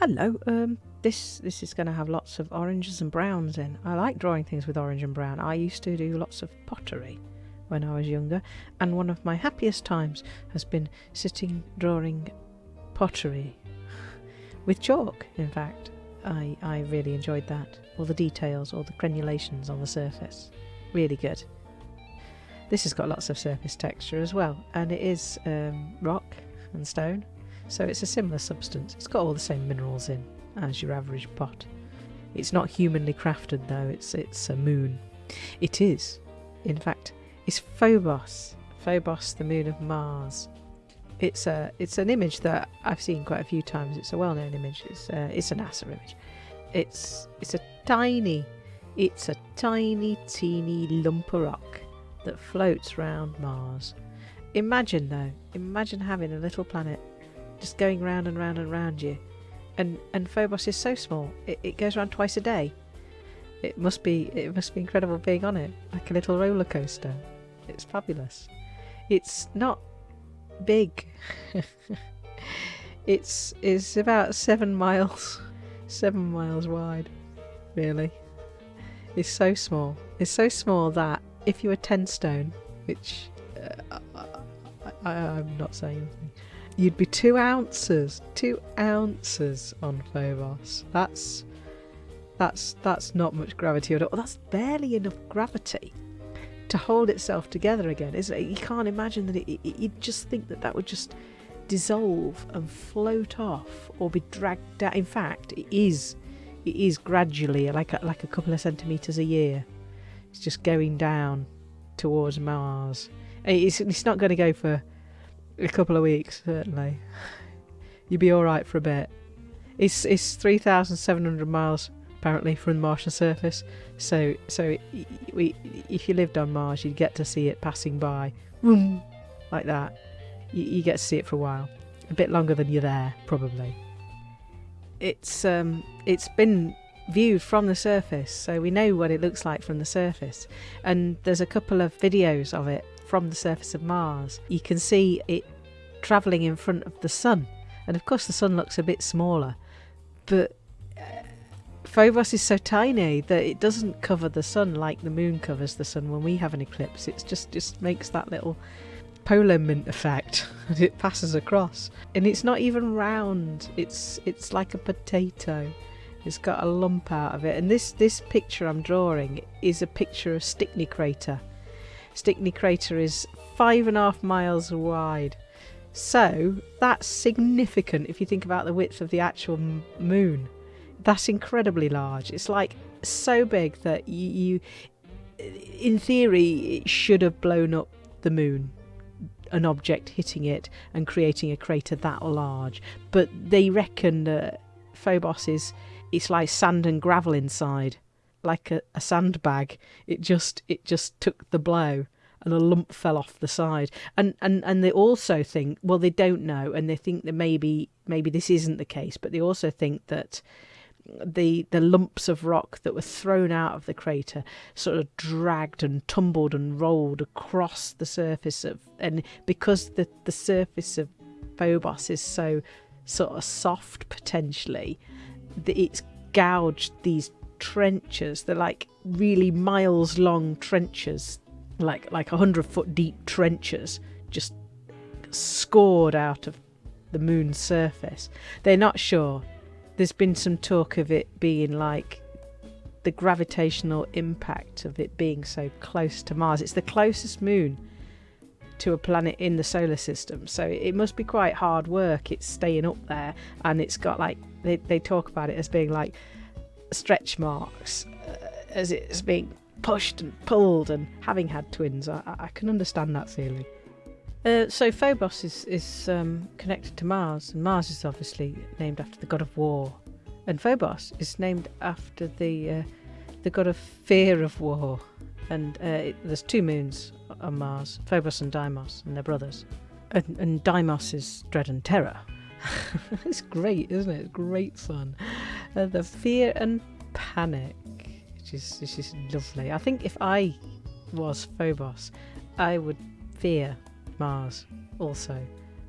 Hello, um, this this is going to have lots of oranges and browns in. I like drawing things with orange and brown. I used to do lots of pottery when I was younger, and one of my happiest times has been sitting drawing pottery with chalk. In fact, I I really enjoyed that. All the details, all the crenulations on the surface, really good. This has got lots of surface texture as well, and it is um, rock and stone, so it's a similar substance. It's got all the same minerals in as your average pot. It's not humanly crafted though, it's it's a moon. It is, in fact, it's Phobos. Phobos, the moon of Mars. It's a it's an image that I've seen quite a few times. It's a well-known image. It's a, it's a NASA image. It's it's a tiny it's a tiny teeny lump of rock that floats round Mars. Imagine though, imagine having a little planet just going round and round and round you and and Phobos is so small. It, it goes around twice a day. It must be it must be incredible being on it, like a little roller coaster. It's fabulous. It's not big. it's it's about seven miles, seven miles wide. Really, it's so small. It's so small that if you were ten stone, which uh, I, I'm not saying anything you'd be two ounces, two ounces on Phobos. That's that's that's not much gravity at all. That's barely enough gravity to hold itself together again, is it? You can't imagine that it, it, you'd just think that that would just dissolve and float off or be dragged down. In fact, it is it is gradually like a, like a couple of centimeters a year. It's just going down towards Mars. It's, it's not going to go for a couple of weeks, certainly. You'd be all right for a bit. It's it's three thousand seven hundred miles apparently from the Martian surface. So so we if you lived on Mars, you'd get to see it passing by, boom, like that. You, you get to see it for a while, a bit longer than you're there, probably. It's um it's been viewed from the surface, so we know what it looks like from the surface. And there's a couple of videos of it from the surface of Mars, you can see it travelling in front of the sun. And of course, the sun looks a bit smaller, but uh, Phobos is so tiny that it doesn't cover the sun like the moon covers the sun when we have an eclipse. It just just makes that little Polo mint effect and it passes across. And it's not even round. It's it's like a potato. It's got a lump out of it. And this this picture I'm drawing is a picture of Stickney crater Stickney crater is five and a half miles wide. So that's significant if you think about the width of the actual moon. That's incredibly large. It's like so big that you, you, in theory, it should have blown up the moon. An object hitting it and creating a crater that large. But they reckon that Phobos is it's like sand and gravel inside like a, a sandbag. It just it just took the blow and a lump fell off the side. And, and and they also think well they don't know and they think that maybe maybe this isn't the case, but they also think that the the lumps of rock that were thrown out of the crater sort of dragged and tumbled and rolled across the surface of and because the the surface of Phobos is so sort of soft potentially that it's gouged these trenches. They're like really miles long trenches, like like a hundred foot deep trenches, just scored out of the moon's surface. They're not sure. There's been some talk of it being like the gravitational impact of it being so close to Mars. It's the closest moon to a planet in the solar system, so it must be quite hard work. It's staying up there, and it's got like they, they talk about it as being like stretch marks uh, as it's being pushed and pulled and having had twins I, I can understand that feeling. Uh, so Phobos is, is um, connected to Mars and Mars is obviously named after the god of war. And Phobos is named after the uh, the god of fear of war. And uh, it, there's two moons on Mars Phobos and Deimos and they're brothers. And, and Deimos is dread and terror. It's great isn't it? It's great fun. Uh, the fear and panic, which is which is lovely. I think if I was Phobos, I would fear Mars also,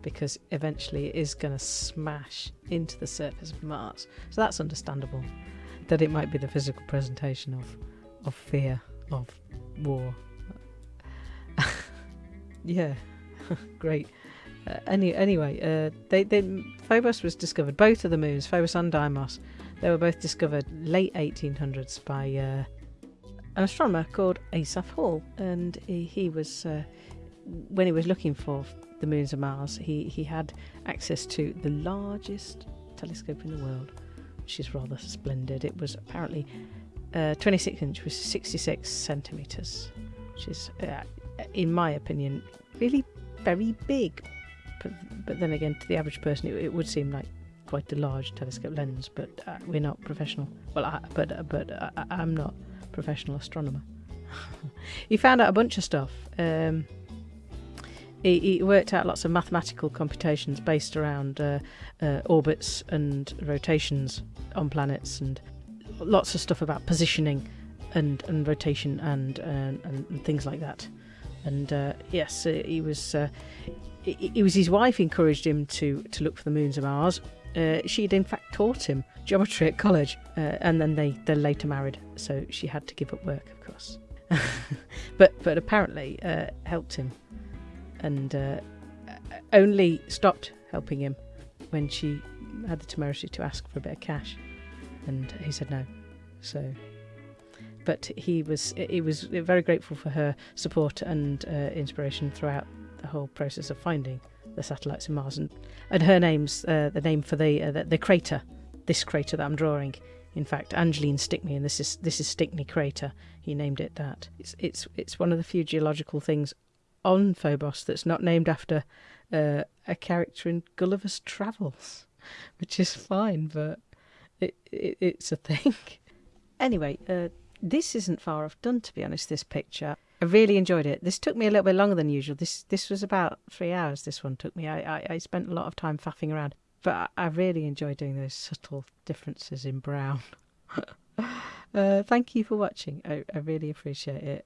because eventually it is going to smash into the surface of Mars. So that's understandable that it might be the physical presentation of of fear of war. yeah, great. Uh, any anyway, uh, they, they Phobos was discovered. Both of the moons, Phobos and Deimos, they were both discovered late 1800s by uh, an astronomer called Asaph Hall, and he, he was uh, when he was looking for the moons of Mars, he he had access to the largest telescope in the world, which is rather splendid. It was apparently uh, 26 inch, was 66 centimeters, which is, uh, in my opinion, really very big. But but then again, to the average person, it, it would seem like quite a large telescope lens. But uh, we're not professional. Well, I, but uh, but I, I'm not professional astronomer. he found out a bunch of stuff. Um, he, he, worked out lots of mathematical computations based around uh, uh, orbits and rotations on planets, and lots of stuff about positioning and, and rotation and, and, and things like that. And uh, yes, uh, he was. Uh, it was his wife encouraged him to to look for the moons of Mars. Uh, she'd in fact taught him geometry at college, and then they they later married. So she had to give up work, of course. but but apparently helped him and only stopped helping him when she had the temerity to ask for a bit of cash, and he said no. So, but he was he was very grateful for her support and uh, inspiration throughout the whole process of finding the satellites in Mars, and, and her name's uh, the name for the, uh, the, the crater, this crater that I'm drawing. In fact, Angeline Stickney, and this is this is Stickney crater. He named it that. It's it's it's one of the few geological things on Phobos that's not named after uh, a character in Gulliver's Travels, which is fine, but it, it it's a thing. anyway, uh, this isn't far off done, to be honest. This picture, I really enjoyed it. This took me a little bit longer than usual. This this was about three hours. This one took me. I I, I spent a lot of time faffing around, but I, really enjoy doing those subtle differences in brown. uh, thank you for watching. I, I really appreciate it.